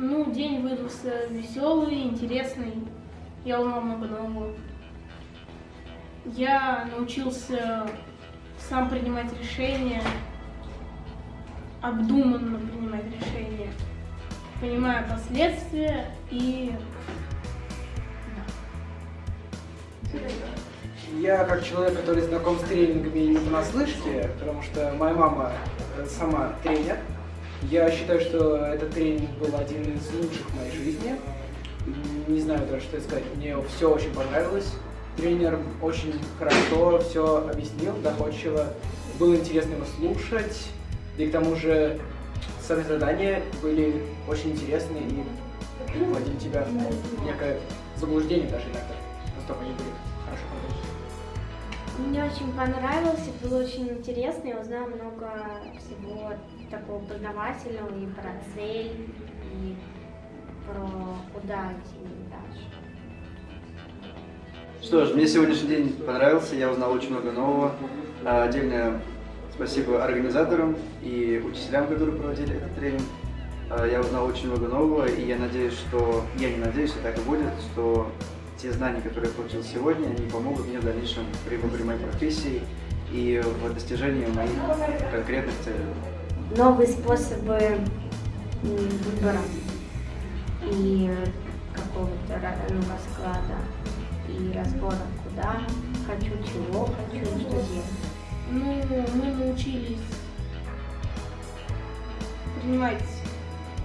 Ну, день выдался веселый, интересный. Я узнал много нового. Я научился сам принимать решения, обдуманно принимать решения, понимая последствия и... Я как человек, который знаком с тренингами не понаслышке, потому что моя мама э, сама тренер, я считаю, что этот тренинг был один из лучших в моей жизни. Не знаю даже, что сказать. Мне все очень понравилось. Тренер очень хорошо все объяснил, доходчиво. Было интересно его слушать. И к тому же сами задания были очень интересные и вводили тебя в некое заблуждение даже иногда. Настолько они были хорошо подготовлены. Мне очень понравилось, было очень интересно, я узнала много всего такого познавательного и про цель, и про куда идти дальше. Что ж, мне сегодняшний день понравился, я узнал очень много нового. А, Отдельное спасибо организаторам и учителям, которые проводили этот тренинг. А, Я узнал очень много нового, и я надеюсь, что... Я не надеюсь, что так и будет, что те знания, которые я получил сегодня, они помогут мне в дальнейшем при выборе моей профессии и в достижении моих конкретных целей. Новые способы выбора и какого-то ну, расклада и разбора, куда хочу, чего хочу, что делать. Ну, мы научились принимать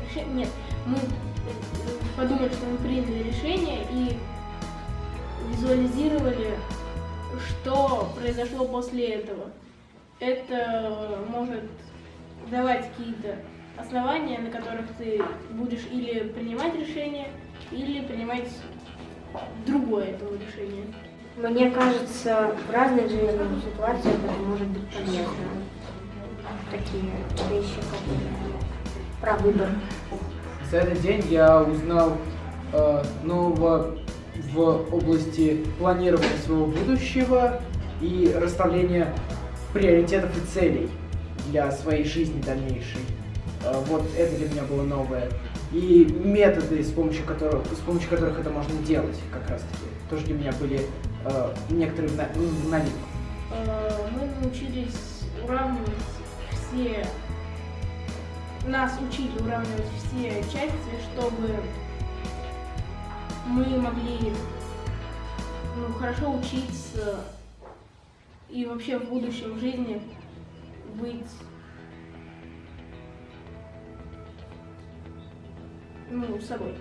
решения. Нет, мы подумали, что мы приняли решение и визуализировали, что произошло после этого. Это может давать какие-то основания, на которых ты будешь или принимать решение, или принимать другое этого решения. Мне кажется, в разных жизненных ситуациях это может быть полезно. Такие вещи, как про выбор. За этот день я узнал э, нового в области планирования своего будущего и расставления приоритетов и целей для своей жизни дальнейшей. Э, вот это для меня было новое. И методы, с помощью которых, с помощью которых это можно делать, как раз таки, тоже для меня были э, некоторые в новинку. Э, мы научились уравнивать все, нас учили уравнивать все части, чтобы мы могли ну, хорошо учиться и вообще в будущем в жизни быть ну, собой.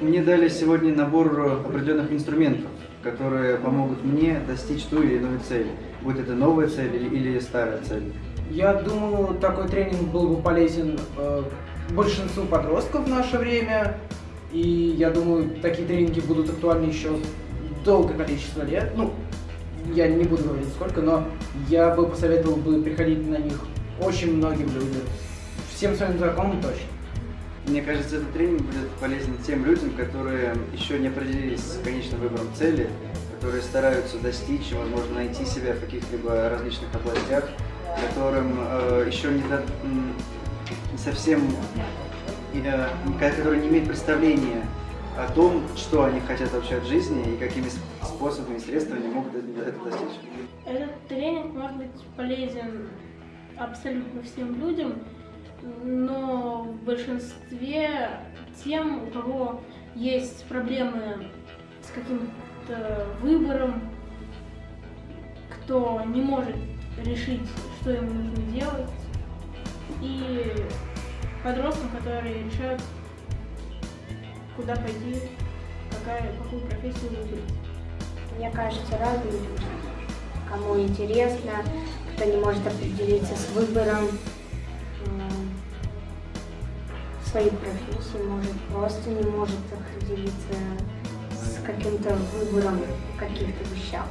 Мне дали сегодня набор определенных инструментов, которые помогут мне достичь ту или иную цель. Будь это новая цель или, или старая цель. Я думаю, такой тренинг был бы полезен э, большинству подростков в наше время. И я думаю, такие тренинги будут актуальны еще долгое количество лет. Ну, я не буду говорить сколько, но я бы посоветовал бы приходить на них очень многим людям. Всем своим знакомым точно. Мне кажется, этот тренинг будет полезен тем людям, которые еще не определились с конечным выбором цели, которые стараются достичь возможно, найти себя в каких-либо различных областях, которым э, еще не, до- не совсем, которые не имеют представления о том, что они хотят вообще от жизни и какими способами и средствами они могут это достичь. Этот тренинг может быть полезен абсолютно всем людям, но в большинстве тем, у кого есть проблемы с каким-то выбором, кто не может решить, что ему нужно делать, и подросткам, которые решают, куда пойти, какая, какую профессию выбрать. Мне кажется, разные люди. Кому интересно, кто не может определиться с выбором своей профессии, может просто не может определиться с каким-то выбором каких-то вещах.